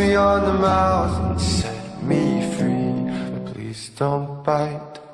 me on the mouth and set me free. But please don't bite.